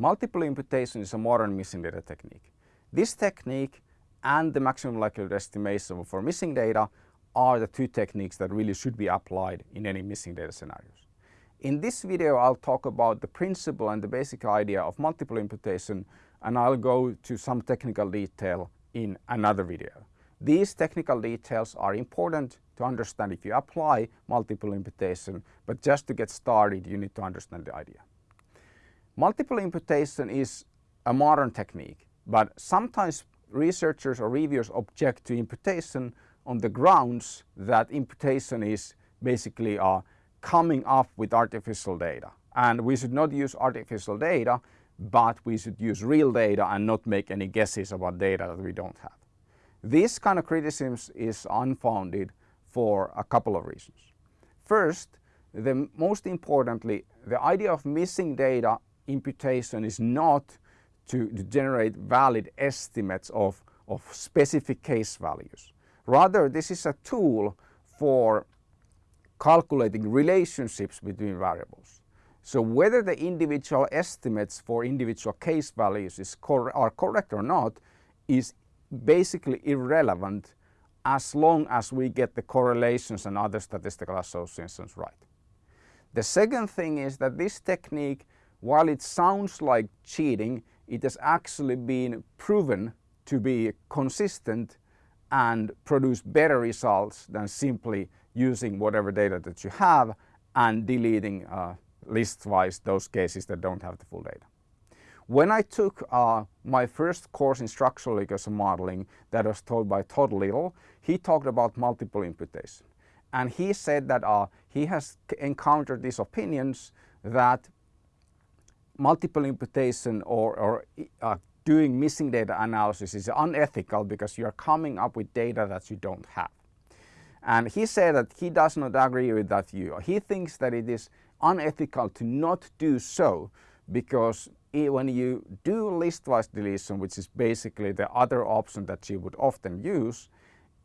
multiple imputation is a modern missing data technique. This technique and the maximum likelihood estimation for missing data are the two techniques that really should be applied in any missing data scenarios. In this video I'll talk about the principle and the basic idea of multiple imputation and I'll go to some technical detail in another video. These technical details are important to understand if you apply multiple imputation but just to get started you need to understand the idea. Multiple imputation is a modern technique but sometimes researchers or reviewers object to imputation on the grounds that imputation is basically uh, coming up with artificial data and we should not use artificial data but we should use real data and not make any guesses about data that we don't have. This kind of criticism is unfounded for a couple of reasons. First, the most importantly, the idea of missing data imputation is not to, generate valid estimates of, of specific case values. Rather, this is a tool for calculating relationships between variables. So whether the individual estimates for individual case values cor are correct or not is basically irrelevant as long as we get the correlations and other statistical associations right. The second thing is that this technique, while it sounds like cheating, it has actually been proven to be consistent and produce better results than simply using whatever data that you have and deleting uh, list-wise those cases that don't have the full data. When I took uh, my first course in structural regression modeling that was taught by Todd Little, he talked about multiple imputation. And he said that uh, he has encountered these opinions that multiple imputation or, or uh, doing missing data analysis is unethical because you are coming up with data that you don't have. And he said that he does not agree with that view. He thinks that it is unethical to not do so because when you do listwise deletion, which is basically the other option that you would often use,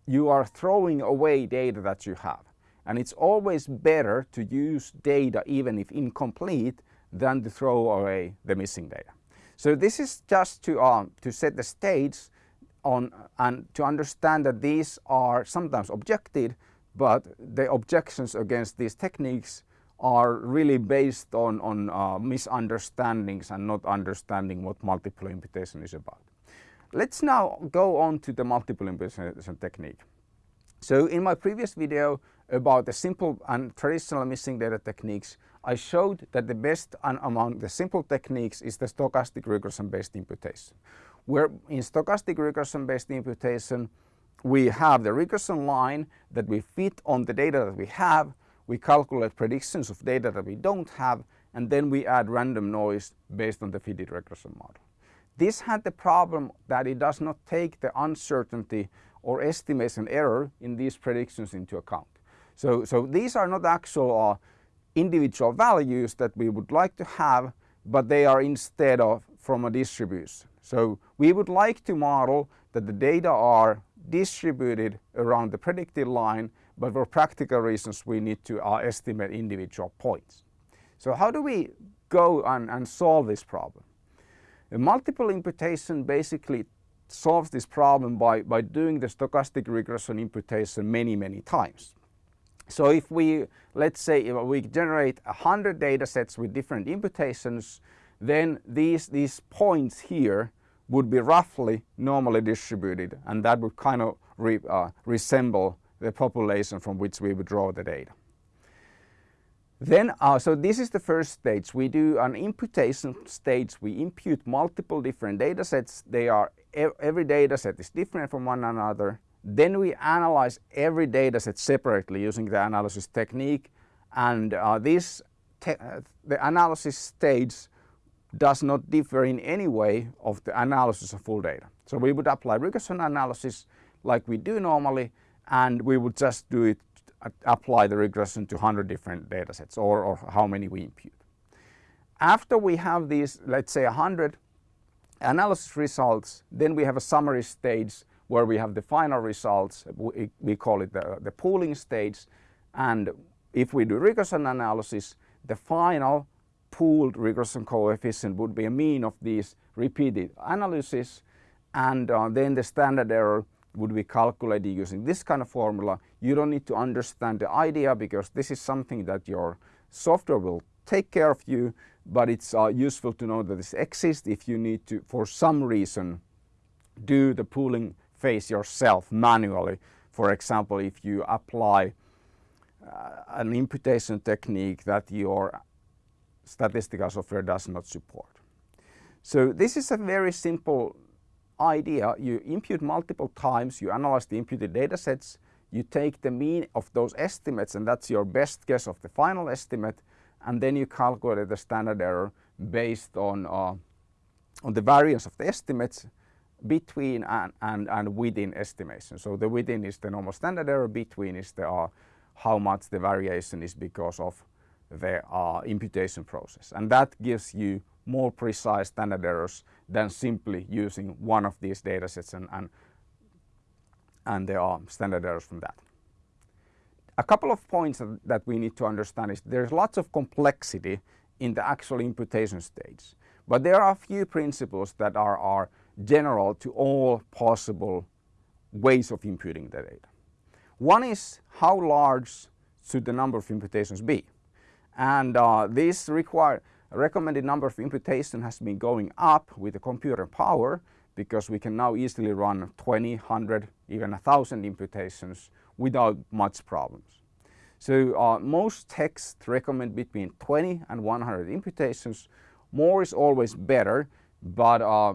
you are throwing away data that you have. And it's always better to use data, even if incomplete, than to throw away the missing data. So this is just to, um, to set the stage on and to understand that these are sometimes objected, but the objections against these techniques are really based on, on uh, misunderstandings and not understanding what multiple imputation is about. Let's now go on to the multiple imputation technique. So in my previous video about the simple and traditional missing data techniques, I showed that the best and among the simple techniques is the stochastic regression based imputation. Where in stochastic regression based imputation, we have the regression line that we fit on the data that we have we calculate predictions of data that we don't have and then we add random noise based on the fitted regression model. This had the problem that it does not take the uncertainty or estimation error in these predictions into account. So, so these are not actual uh, individual values that we would like to have, but they are instead of from a distribution. So we would like to model that the data are distributed around the predicted line but for practical reasons we need to uh, estimate individual points. So how do we go and, and solve this problem? A multiple imputation basically solves this problem by, by doing the stochastic regression imputation many, many times. So if we, let's say we generate 100 data sets with different imputations, then these, these points here would be roughly normally distributed and that would kind of re, uh, resemble the population from which we would draw the data. Then, uh, so this is the first stage. We do an imputation stage. We impute multiple different data sets. They are, every data set is different from one another. Then we analyze every data set separately using the analysis technique. And uh, this, uh, the analysis stage does not differ in any way of the analysis of full data. So we would apply regression analysis like we do normally and we would just do it, apply the regression to 100 different data sets or, or how many we impute. After we have these, let's say 100 analysis results, then we have a summary stage where we have the final results. We, we call it the, the pooling stage. And if we do regression analysis, the final pooled regression coefficient would be a mean of these repeated analysis and uh, then the standard error would be calculated using this kind of formula. You don't need to understand the idea because this is something that your software will take care of you but it's uh, useful to know that this exists if you need to for some reason do the pooling phase yourself manually. For example, if you apply uh, an imputation technique that your statistical software does not support. So this is a very simple idea. You impute multiple times, you analyze the imputed data sets, you take the mean of those estimates and that's your best guess of the final estimate and then you calculate the standard error based on, uh, on the variance of the estimates between and, and, and within estimation. So the within is the normal standard error, between is the uh, how much the variation is because of the uh, imputation process. And that gives you more precise standard errors than simply using one of these data sets and, and, and there are standard errors from that. A couple of points that we need to understand is there's lots of complexity in the actual imputation stage. But there are a few principles that are, are general to all possible ways of imputing the data. One is how large should the number of imputations be? And uh, this recommended number of imputation has been going up with the computer power because we can now easily run 20, 100, even 1000 imputations without much problems. So uh, most texts recommend between 20 and 100 imputations. More is always better, but uh,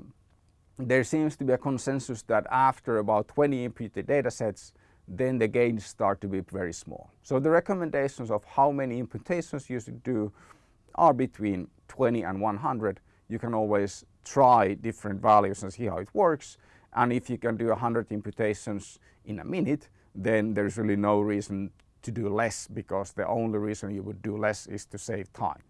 there seems to be a consensus that after about 20 imputed data sets, then the gains start to be very small. So the recommendations of how many imputations you should do are between 20 and 100. You can always try different values and see how it works. And if you can do 100 imputations in a minute, then there's really no reason to do less because the only reason you would do less is to save time.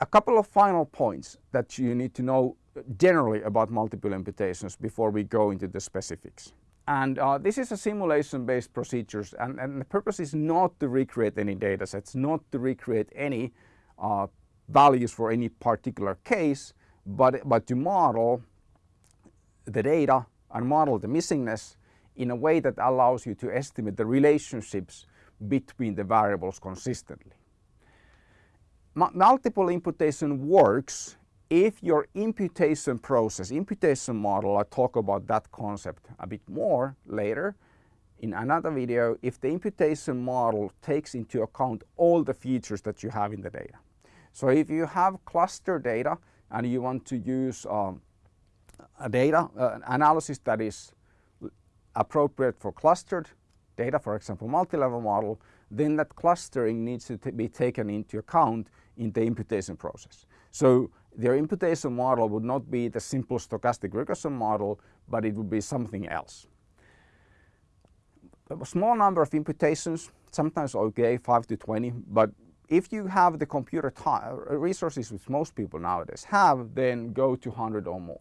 A couple of final points that you need to know generally about multiple imputations before we go into the specifics. And uh, this is a simulation-based procedures and, and, the purpose is not to recreate any data sets, not to recreate any uh, values for any particular case, but, but to model the data and model the missingness in a way that allows you to estimate the relationships between the variables consistently. Multiple imputation works if your imputation process, imputation model, I talk about that concept a bit more later in another video, if the imputation model takes into account all the features that you have in the data. So if you have cluster data and you want to use um, a data uh, analysis that is appropriate for clustered data, for example, multi-level model, then that clustering needs to be taken into account in the imputation process. So their imputation model would not be the simple stochastic regression model, but it would be something else. A small number of imputations, sometimes okay, 5 to 20, but if you have the computer resources which most people nowadays have, then go to 100 or more.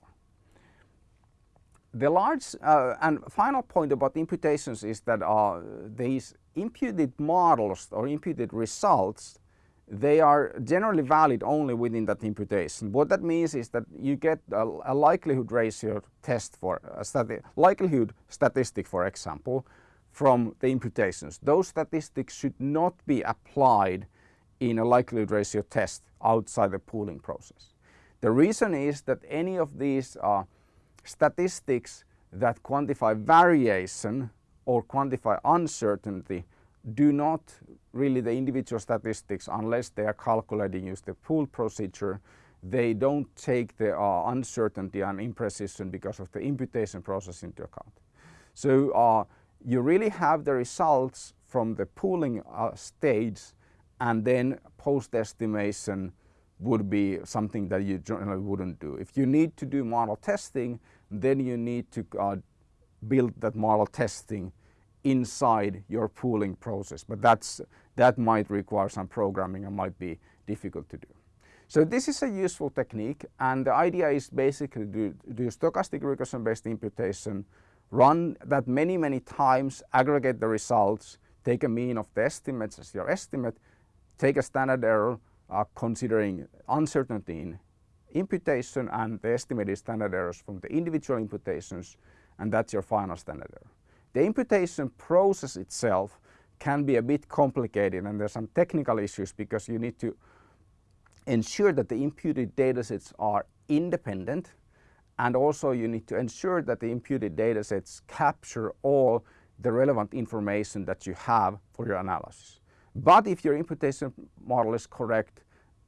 The large uh, and final point about imputations is that uh, these imputed models or imputed results they are generally valid only within that imputation. What that means is that you get a, a likelihood ratio test for a stati likelihood statistic for example from the imputations. Those statistics should not be applied in a likelihood ratio test outside the pooling process. The reason is that any of these uh, statistics that quantify variation or quantify uncertainty do not really the individual statistics unless they are calculating use the pool procedure they don't take the uh, uncertainty and imprecision because of the imputation process into account. So uh, you really have the results from the pooling uh, stage and then post estimation would be something that you generally wouldn't do. If you need to do model testing then you need to uh, build that model testing inside your pooling process. But that's, that might require some programming and might be difficult to do. So this is a useful technique and the idea is basically to do stochastic regression based imputation, run that many, many times, aggregate the results, take a mean of the estimates as your estimate, take a standard error, uh, considering uncertainty in imputation and the estimated standard errors from the individual imputations and that's your final standard error. The imputation process itself can be a bit complicated and there's some technical issues because you need to ensure that the imputed datasets are independent and also you need to ensure that the imputed datasets capture all the relevant information that you have for your analysis. But if your imputation model is correct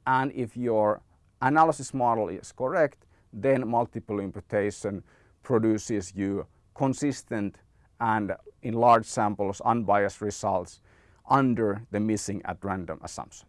and if your analysis model is correct, then multiple imputation produces you consistent and in large samples unbiased results under the missing at random assumption.